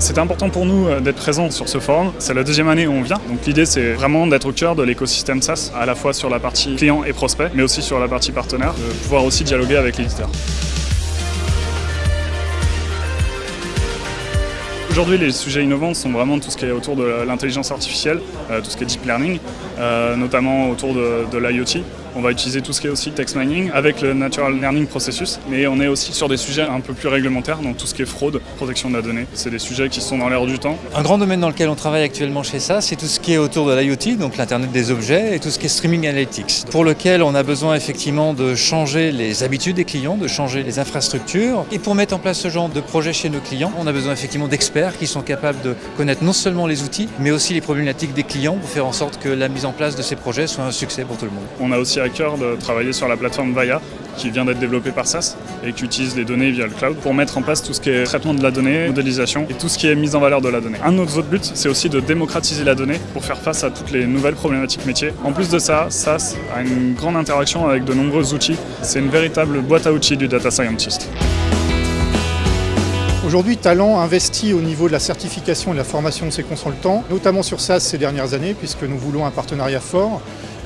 C'est important pour nous euh, d'être présents sur ce forum. C'est la deuxième année où on vient. Donc l'idée c'est vraiment d'être au cœur de l'écosystème SaaS, à la fois sur la partie client et prospect, mais aussi sur la partie partenaire, de pouvoir aussi dialoguer avec l'éditeur. Aujourd'hui, les sujets innovants sont vraiment tout ce qui est autour de l'intelligence artificielle, euh, tout ce qui est deep learning, euh, notamment autour de, de l'IoT. On va utiliser tout ce qui est aussi text mining avec le natural learning processus, mais on est aussi sur des sujets un peu plus réglementaires, donc tout ce qui est fraude, protection de la donnée. C'est des sujets qui sont dans l'air du temps. Un grand domaine dans lequel on travaille actuellement chez ça, c'est tout ce qui est autour de l'IoT, donc l'Internet des objets, et tout ce qui est streaming analytics, pour lequel on a besoin effectivement de changer les habitudes des clients, de changer les infrastructures. Et pour mettre en place ce genre de projet chez nos clients, on a besoin effectivement d'experts qui sont capables de connaître non seulement les outils, mais aussi les problématiques des clients pour faire en sorte que la mise en place de ces projets soit un succès pour tout le monde. On a aussi à cœur de travailler sur la plateforme Vaya, qui vient d'être développée par SAS et qui utilise les données via le cloud pour mettre en place tout ce qui est traitement de la donnée, modélisation et tout ce qui est mise en valeur de la donnée. Un de nos autres buts, c'est aussi de démocratiser la donnée pour faire face à toutes les nouvelles problématiques métiers. En plus de ça, SAS a une grande interaction avec de nombreux outils. C'est une véritable boîte à outils du data scientist. Aujourd'hui, Talent investit au niveau de la certification et de la formation de ses consultants, notamment sur SAS ces dernières années, puisque nous voulons un partenariat fort.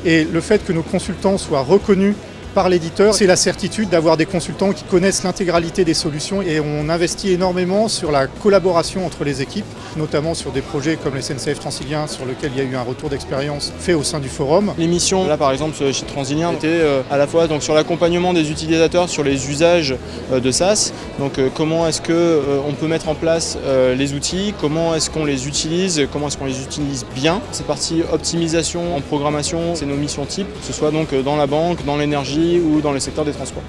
Et le fait que nos consultants soient reconnus par l'éditeur, c'est la certitude d'avoir des consultants qui connaissent l'intégralité des solutions et on investit énormément sur la collaboration entre les équipes, notamment sur des projets comme les SNCF Transilien sur lequel il y a eu un retour d'expérience fait au sein du forum. L'émission, là par exemple chez Transilien, était euh, à la fois sur l'accompagnement des utilisateurs sur les usages euh, de SaaS, donc euh, comment est-ce qu'on peut mettre en place les outils, comment est-ce qu'on les utilise, comment est-ce qu'on les utilise bien? C'est partie optimisation en programmation, c'est nos missions types, que ce soit donc dans la banque, dans l'énergie, ou dans le secteur des transports.